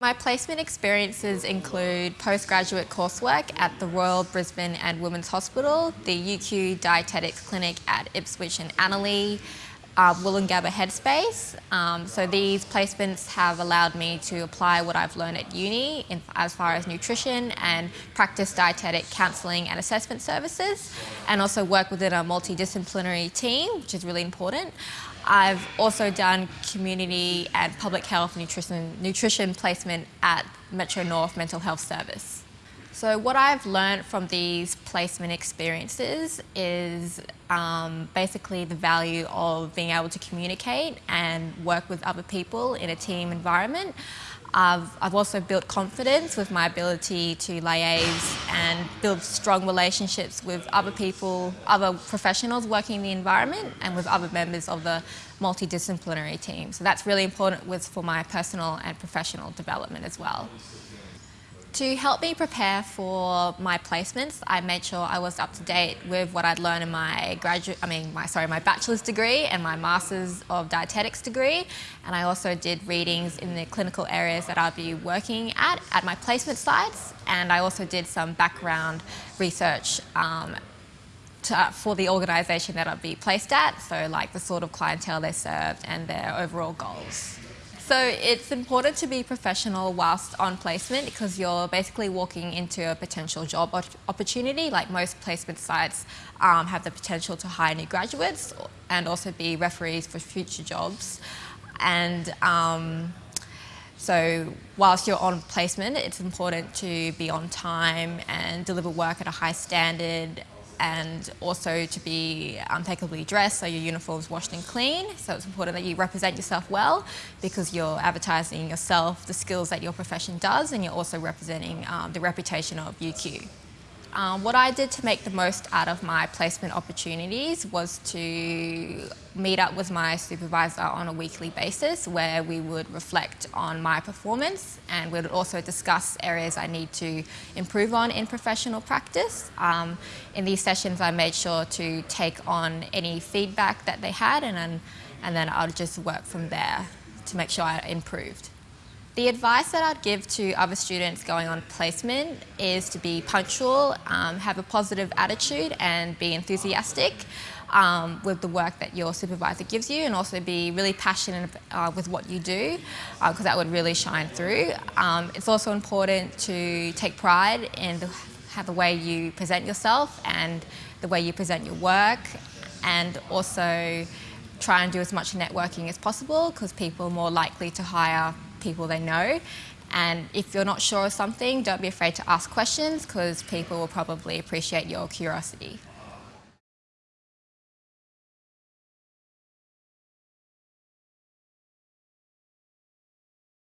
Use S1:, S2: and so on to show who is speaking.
S1: My placement experiences include postgraduate coursework at the Royal Brisbane and Women's Hospital, the UQ Dietetics Clinic at Ipswich and Annerley, uh, Woolloongabba Headspace. Um, so these placements have allowed me to apply what I've learned at uni in, as far as nutrition and practice dietetic counselling and assessment services and also work within a multidisciplinary team, which is really important. I've also done community and public health nutrition, nutrition placement at Metro North Mental Health Service. So what I've learned from these placement experiences is um, basically the value of being able to communicate and work with other people in a team environment. I've, I've also built confidence with my ability to liaise and build strong relationships with other people, other professionals working in the environment and with other members of the multidisciplinary team. So that's really important with, for my personal and professional development as well. To help me prepare for my placements, I made sure I was up to date with what I'd learned in my graduate, I mean, my sorry, my bachelor's degree and my master's of dietetics degree. And I also did readings in the clinical areas that I'd be working at, at my placement sites. And I also did some background research um, to, for the organisation that I'd be placed at, so like the sort of clientele they served and their overall goals. So it's important to be professional whilst on placement because you're basically walking into a potential job opportunity. Like most placement sites um, have the potential to hire new graduates and also be referees for future jobs. And um, so whilst you're on placement, it's important to be on time and deliver work at a high standard and also to be impeccably dressed, so your uniform's washed and clean. So it's important that you represent yourself well because you're advertising yourself, the skills that your profession does, and you're also representing um, the reputation of UQ. Um, what I did to make the most out of my placement opportunities was to meet up with my supervisor on a weekly basis where we would reflect on my performance and we would also discuss areas I need to improve on in professional practice. Um, in these sessions I made sure to take on any feedback that they had and then, and then I would just work from there to make sure I improved. The advice that I'd give to other students going on placement is to be punctual, um, have a positive attitude and be enthusiastic um, with the work that your supervisor gives you and also be really passionate uh, with what you do because uh, that would really shine through. Um, it's also important to take pride in the, how the way you present yourself and the way you present your work and also try and do as much networking as possible because people are more likely to hire people they know. And if you're not sure of something, don't be afraid to ask questions because people will probably appreciate your curiosity.